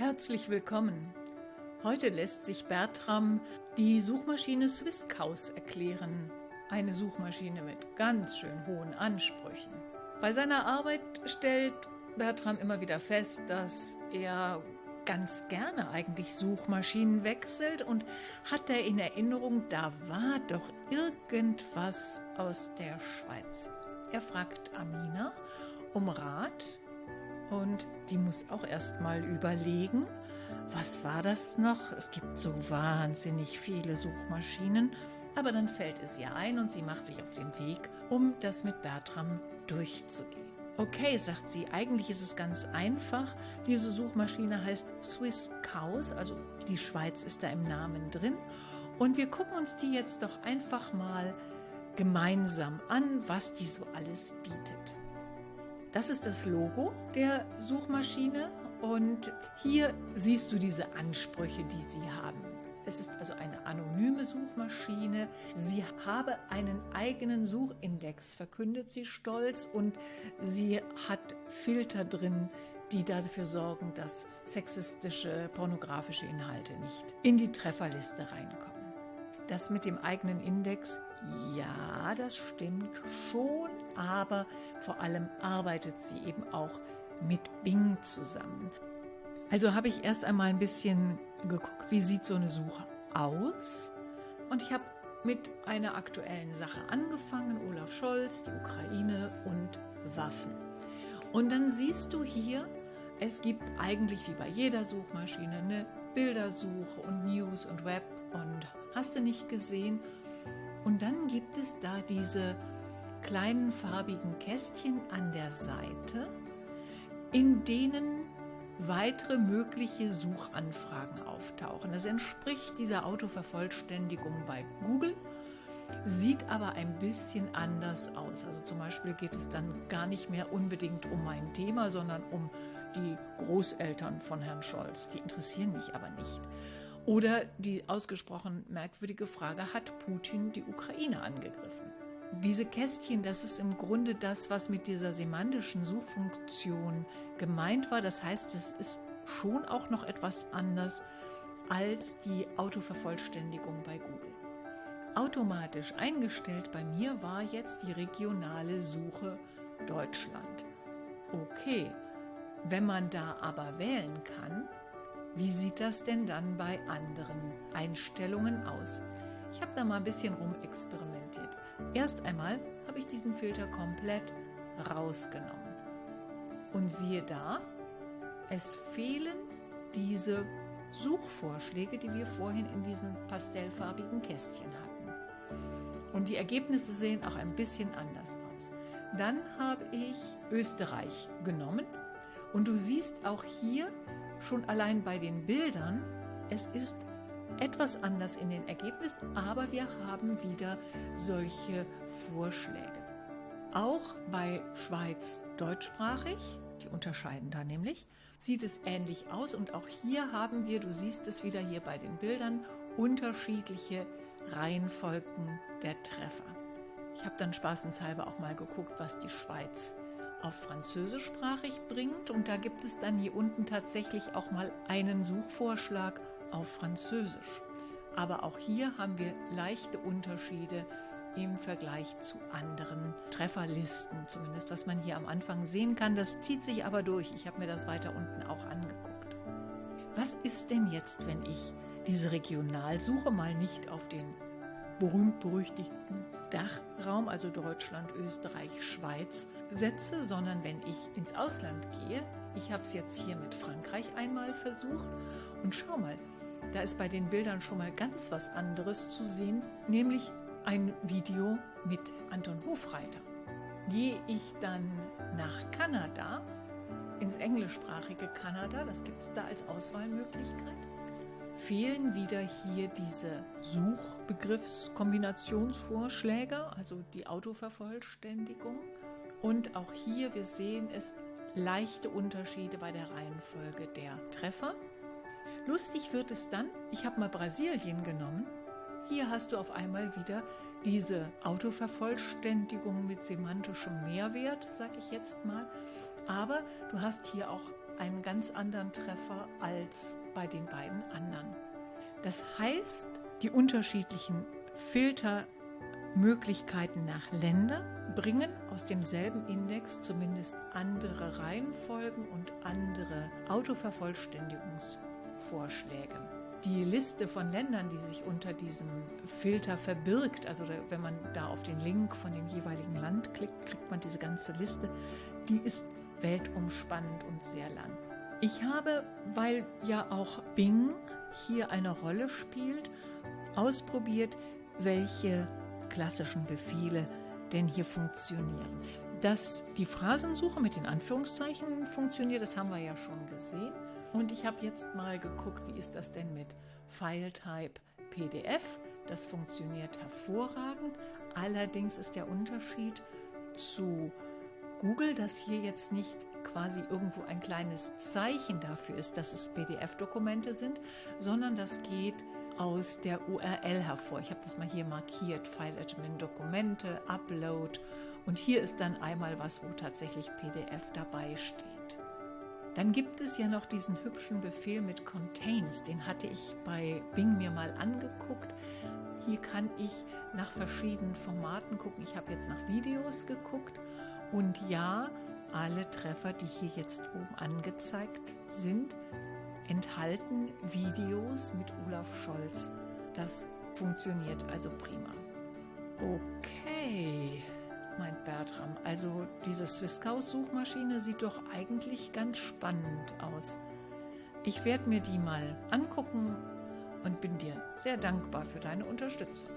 Herzlich willkommen. Heute lässt sich Bertram die Suchmaschine Swisscaus erklären. Eine Suchmaschine mit ganz schön hohen Ansprüchen. Bei seiner Arbeit stellt Bertram immer wieder fest, dass er ganz gerne eigentlich Suchmaschinen wechselt und hat er in Erinnerung, da war doch irgendwas aus der Schweiz. Er fragt Amina um Rat und die muss auch erst mal überlegen, was war das noch? Es gibt so wahnsinnig viele Suchmaschinen, aber dann fällt es ihr ein und sie macht sich auf den Weg, um das mit Bertram durchzugehen. Okay, sagt sie, eigentlich ist es ganz einfach. Diese Suchmaschine heißt Swiss Cows, also die Schweiz ist da im Namen drin. Und wir gucken uns die jetzt doch einfach mal gemeinsam an, was die so alles bietet. Das ist das Logo der Suchmaschine und hier siehst du diese Ansprüche, die sie haben. Es ist also eine anonyme Suchmaschine. Sie habe einen eigenen Suchindex, verkündet sie stolz, und sie hat Filter drin, die dafür sorgen, dass sexistische, pornografische Inhalte nicht in die Trefferliste reinkommen. Das mit dem eigenen Index, ja, das stimmt schon, aber vor allem arbeitet sie eben auch mit Bing zusammen. Also habe ich erst einmal ein bisschen geguckt, wie sieht so eine Suche aus? Und ich habe mit einer aktuellen Sache angefangen, Olaf Scholz, die Ukraine und Waffen. Und dann siehst du hier, es gibt eigentlich wie bei jeder Suchmaschine eine Bildersuche und News und Web und hast du nicht gesehen. Und dann gibt es da diese kleinen farbigen Kästchen an der Seite, in denen weitere mögliche Suchanfragen auftauchen. Das entspricht dieser Autovervollständigung bei Google, sieht aber ein bisschen anders aus. Also zum Beispiel geht es dann gar nicht mehr unbedingt um mein Thema, sondern um die Großeltern von Herrn Scholz. Die interessieren mich aber nicht. Oder die ausgesprochen merkwürdige Frage, hat Putin die Ukraine angegriffen? Diese Kästchen, das ist im Grunde das, was mit dieser semantischen Suchfunktion gemeint war. Das heißt, es ist schon auch noch etwas anders als die Autovervollständigung bei Google. Automatisch eingestellt bei mir war jetzt die regionale Suche Deutschland. Okay, wenn man da aber wählen kann, wie sieht das denn dann bei anderen Einstellungen aus? Ich habe da mal ein bisschen rumexperimentiert. Erst einmal habe ich diesen Filter komplett rausgenommen. Und siehe da, es fehlen diese Suchvorschläge, die wir vorhin in diesen pastellfarbigen Kästchen hatten. Und die Ergebnisse sehen auch ein bisschen anders aus. Dann habe ich Österreich genommen und du siehst auch hier schon allein bei den Bildern, es ist etwas anders in den Ergebnissen, aber wir haben wieder solche Vorschläge. Auch bei Schweiz deutschsprachig, die unterscheiden da nämlich, sieht es ähnlich aus und auch hier haben wir, du siehst es wieder hier bei den Bildern, unterschiedliche Reihenfolgen der Treffer. Ich habe dann spaßenshalber auch mal geguckt, was die Schweiz auf französischsprachig bringt. Und da gibt es dann hier unten tatsächlich auch mal einen Suchvorschlag auf Französisch. Aber auch hier haben wir leichte Unterschiede im Vergleich zu anderen Trefferlisten, zumindest was man hier am Anfang sehen kann. Das zieht sich aber durch. Ich habe mir das weiter unten auch angeguckt. Was ist denn jetzt, wenn ich diese Regionalsuche mal nicht auf den berühmt-berüchtigten Dachraum, also Deutschland, Österreich, Schweiz, setze, sondern wenn ich ins Ausland gehe, ich habe es jetzt hier mit Frankreich einmal versucht und schau mal, da ist bei den Bildern schon mal ganz was anderes zu sehen, nämlich ein Video mit Anton Hofreiter. Gehe ich dann nach Kanada, ins englischsprachige Kanada, das gibt es da als Auswahlmöglichkeit, fehlen wieder hier diese Suchbegriffskombinationsvorschläge, also die Autovervollständigung. Und auch hier, wir sehen es, leichte Unterschiede bei der Reihenfolge der Treffer. Lustig wird es dann, ich habe mal Brasilien genommen. Hier hast du auf einmal wieder diese Autovervollständigung mit semantischem Mehrwert, sage ich jetzt mal. Aber du hast hier auch einen ganz anderen Treffer als bei den beiden anderen. Das heißt, die unterschiedlichen Filtermöglichkeiten nach Länder bringen aus demselben Index zumindest andere Reihenfolgen und andere Autovervollständigungsvorschläge die Liste von Ländern, die sich unter diesem Filter verbirgt, also wenn man da auf den Link von dem jeweiligen Land klickt, kriegt man diese ganze Liste, die ist weltumspannend und sehr lang. Ich habe, weil ja auch Bing hier eine Rolle spielt, ausprobiert, welche klassischen Befehle denn hier funktionieren. Dass die Phrasensuche mit den Anführungszeichen funktioniert, das haben wir ja schon gesehen. Und ich habe jetzt mal geguckt, wie ist das denn mit FileType PDF. Das funktioniert hervorragend. Allerdings ist der Unterschied zu Google, dass hier jetzt nicht quasi irgendwo ein kleines Zeichen dafür ist, dass es PDF-Dokumente sind, sondern das geht aus der URL hervor. Ich habe das mal hier markiert, File Admin Dokumente, Upload und hier ist dann einmal was, wo tatsächlich PDF dabei steht. Dann gibt es ja noch diesen hübschen Befehl mit Contains, den hatte ich bei Bing mir mal angeguckt. Hier kann ich nach verschiedenen Formaten gucken. Ich habe jetzt nach Videos geguckt und ja, alle Treffer, die hier jetzt oben angezeigt sind, enthalten Videos mit Olaf Scholz. Das funktioniert also prima. Okay meint Bertram. Also diese Swisscouse-Suchmaschine sieht doch eigentlich ganz spannend aus. Ich werde mir die mal angucken und bin dir sehr dankbar für deine Unterstützung.